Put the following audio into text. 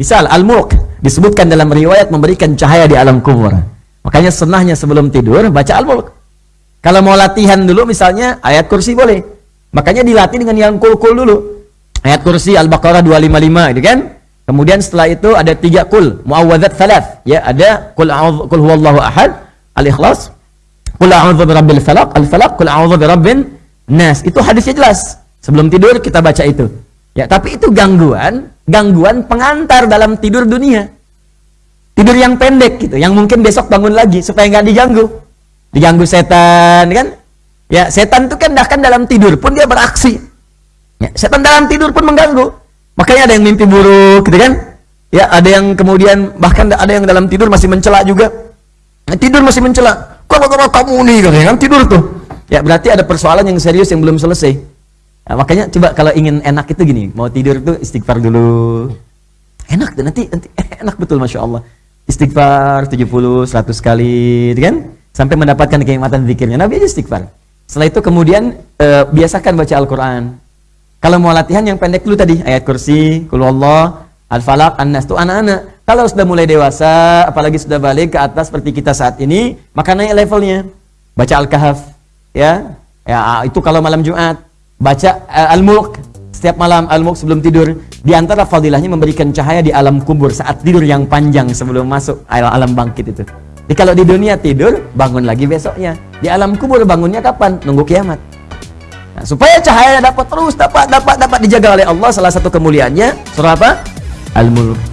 Misal Al-Mulk disebutkan dalam riwayat memberikan cahaya di alam kubur. Makanya senahnya sebelum tidur baca Al-Mulk. Kalau mau latihan dulu misalnya ayat kursi boleh. Makanya dilatih dengan yang kul-kul dulu. Ayat kursi Al-Baqarah 255 gitu kan. Kemudian setelah itu ada tiga kul, muawwadzat thalath. Ya, ada kul a'udzu kul huwallahu ahad, Al-Ikhlas, kul a'udzu birabbil falaq, Al-Falaq, kul a'udzu birabbin nas. Itu hadisnya jelas. Sebelum tidur kita baca itu. Ya, tapi itu gangguan, gangguan pengantar dalam tidur dunia. Tidur yang pendek gitu, yang mungkin besok bangun lagi supaya nggak diganggu. Diganggu setan, kan? Ya, setan itu kan bahkan dalam tidur pun dia beraksi. Ya, setan dalam tidur pun mengganggu. Makanya ada yang mimpi buruk, gitu kan? Ya, ada yang kemudian bahkan ada yang dalam tidur masih mencela juga. Nah, tidur masih mencela. Kok kamu nih, kan tidur tuh. Ya, berarti ada persoalan yang serius yang belum selesai. Nah, makanya coba kalau ingin enak itu gini, mau tidur itu istighfar dulu. Enak tuh nanti, nanti enak betul Masya Allah. Istighfar 70, 100 kali, gitu kan? Sampai mendapatkan kenikmatan zikirnya. Nabi aja istighfar. Setelah itu kemudian e, biasakan baca Al-Quran. Kalau mau latihan yang pendek dulu tadi, ayat kursi, Allah, Al-Falaq, An-Nas, itu anak-anak. Kalau sudah mulai dewasa, apalagi sudah balik ke atas seperti kita saat ini, maka naik levelnya. Baca Al-Kahf, ya. Ya, itu kalau malam Jumat baca uh, Al-Mulk. Setiap malam Al-Mulk sebelum tidur di antara fadilahnya memberikan cahaya di alam kubur saat tidur yang panjang sebelum masuk alam bangkit itu. Jadi kalau di dunia tidur bangun lagi besoknya. Di alam kubur bangunnya kapan? Nunggu kiamat. Nah, supaya cahaya dapat terus dapat dapat dapat dijaga oleh Allah salah satu kemuliaannya surah apa? Al-Mulk